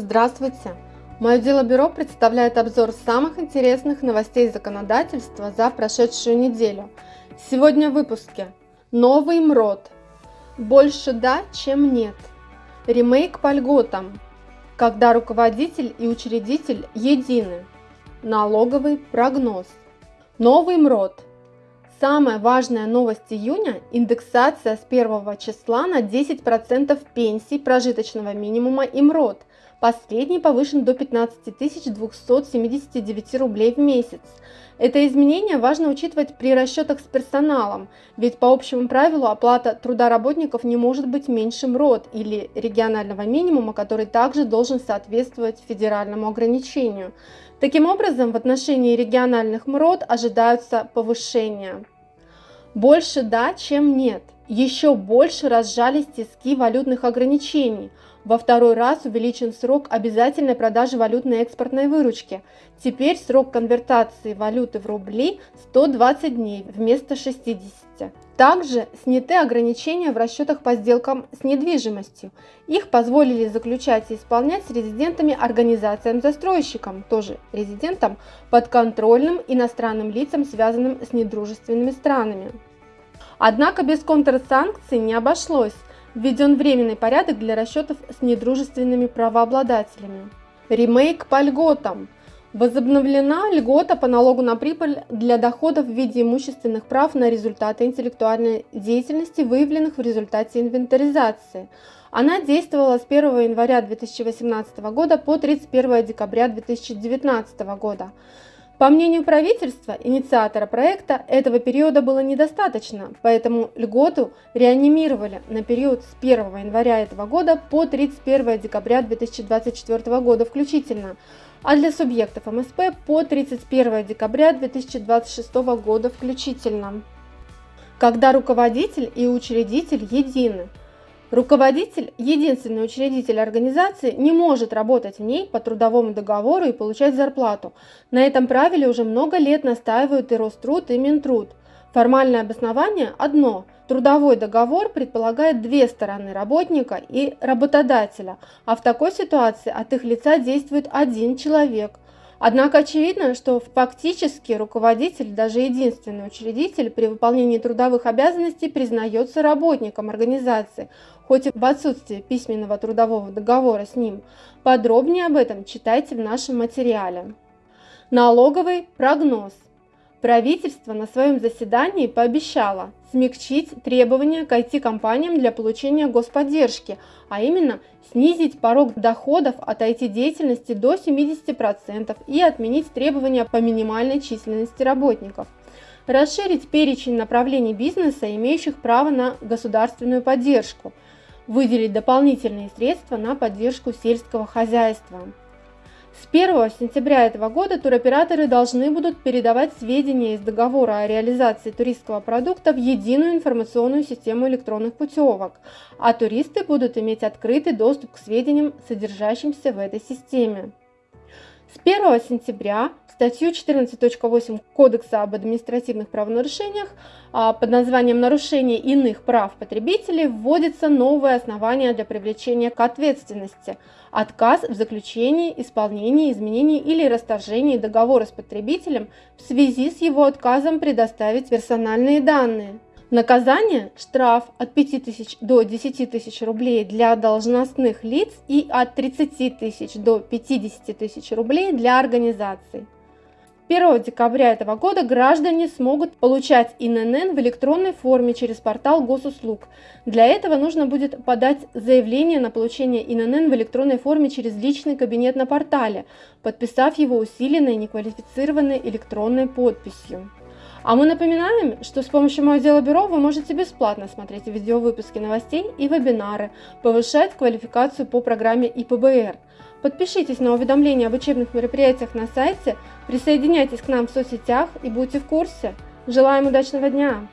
Здравствуйте! Мое дело бюро представляет обзор самых интересных новостей законодательства за прошедшую неделю. Сегодня в выпуске Новый МРОД. Больше да, чем нет. Ремейк по льготам. Когда руководитель и учредитель едины. Налоговый прогноз. Новый МРОД. Самая важная новость июня – индексация с 1 числа на 10% пенсий прожиточного минимума и МРОД. Последний повышен до 15 279 рублей в месяц. Это изменение важно учитывать при расчетах с персоналом, ведь по общему правилу оплата труда работников не может быть меньше МРОД или регионального минимума, который также должен соответствовать федеральному ограничению. Таким образом, в отношении региональных МРОД ожидаются повышения. Больше да, чем нет. Еще больше разжались тиски валютных ограничений. Во второй раз увеличен срок обязательной продажи валютной экспортной выручки. Теперь срок конвертации валюты в рубли 120 дней вместо 60. Также сняты ограничения в расчетах по сделкам с недвижимостью. Их позволили заключать и исполнять с резидентами организациям-застройщикам, тоже резидентам, подконтрольным иностранным лицам, связанным с недружественными странами. Однако без контрсанкций не обошлось. Введен временный порядок для расчетов с недружественными правообладателями. Ремейк по льготам. Возобновлена льгота по налогу на прибыль для доходов в виде имущественных прав на результаты интеллектуальной деятельности, выявленных в результате инвентаризации. Она действовала с 1 января 2018 года по 31 декабря 2019 года. По мнению правительства, инициатора проекта, этого периода было недостаточно, поэтому льготу реанимировали на период с 1 января этого года по 31 декабря 2024 года включительно, а для субъектов МСП по 31 декабря 2026 года включительно. Когда руководитель и учредитель едины – Руководитель, единственный учредитель организации, не может работать в ней по трудовому договору и получать зарплату. На этом правиле уже много лет настаивают и Роструд, и Минтруд. Формальное обоснование одно. Трудовой договор предполагает две стороны работника и работодателя, а в такой ситуации от их лица действует один человек – Однако очевидно, что фактически руководитель, даже единственный учредитель при выполнении трудовых обязанностей признается работником организации, хоть и в отсутствии письменного трудового договора с ним. Подробнее об этом читайте в нашем материале. Налоговый прогноз. Правительство на своем заседании пообещало смягчить требования к IT-компаниям для получения господдержки, а именно снизить порог доходов от IT-деятельности до 70% и отменить требования по минимальной численности работников. Расширить перечень направлений бизнеса, имеющих право на государственную поддержку. Выделить дополнительные средства на поддержку сельского хозяйства. С 1 сентября этого года туроператоры должны будут передавать сведения из договора о реализации туристского продукта в единую информационную систему электронных путевок, а туристы будут иметь открытый доступ к сведениям, содержащимся в этой системе. С 1 сентября статью 14.8 Кодекса об административных правонарушениях а, под названием «Нарушение иных прав потребителей» вводится новое основание для привлечения к ответственности – отказ в заключении, исполнении, изменении или расторжении договора с потребителем в связи с его отказом предоставить персональные данные. Наказание – штраф от 5 тысяч до 10 тысяч рублей для должностных лиц и от 30 тысяч до 50 тысяч рублей для организаций. 1 декабря этого года граждане смогут получать ИНН в электронной форме через портал госуслуг. Для этого нужно будет подать заявление на получение ИНН в электронной форме через личный кабинет на портале, подписав его усиленной неквалифицированной электронной подписью. А мы напоминаем, что с помощью Мое дело бюро вы можете бесплатно смотреть видеовыпуски новостей и вебинары, повышать квалификацию по программе ИПБР. Подпишитесь на уведомления об учебных мероприятиях на сайте, присоединяйтесь к нам в соцсетях и будьте в курсе. Желаем удачного дня!